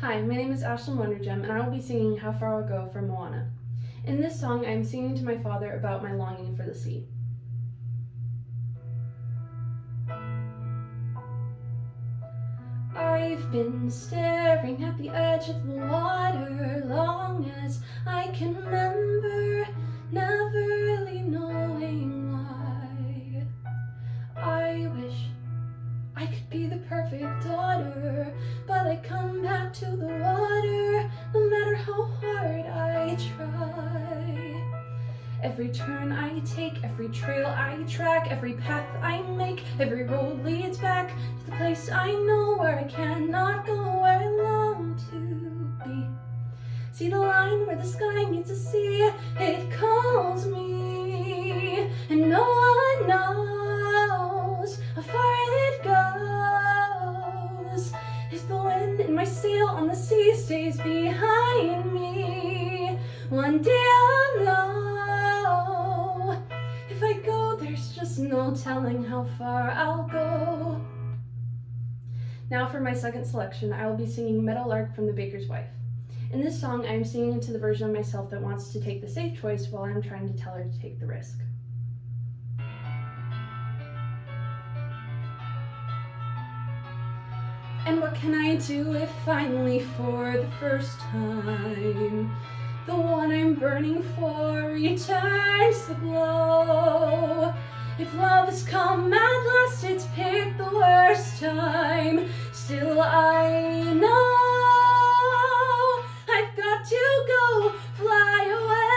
Hi, my name is Ashlyn Wondergem, and I will be singing How Far I'll Go from Moana. In this song, I am singing to my father about my longing for the sea. I've been staring at the edge of the water Every turn I take, every trail I track, every path I make, every road leads back to the place I know where I cannot go, where I long to be. See the line where the sky meets the sea, it calls me, and no one knows how far it goes. If the wind in my sail on the sea stays behind me, one day I'll know. No telling how far I'll go. Now for my second selection, I will be singing Meadowlark from The Baker's Wife. In this song, I am singing to the version of myself that wants to take the safe choice while I'm trying to tell her to take the risk. And what can I do if finally for the first time the one I'm burning for returns the glow. If love has come at last, it's picked the worst time. Still I know I've got to go fly away.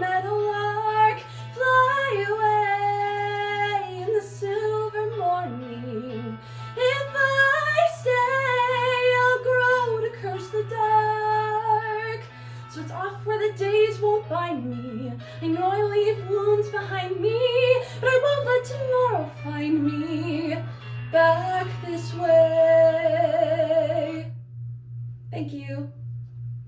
Meadowlark, fly away in the silver morning. If I stay, I'll grow to curse the dark. So it's off where the days won't bind me. Leave wounds behind me, but I won't let tomorrow find me back this way. Thank you.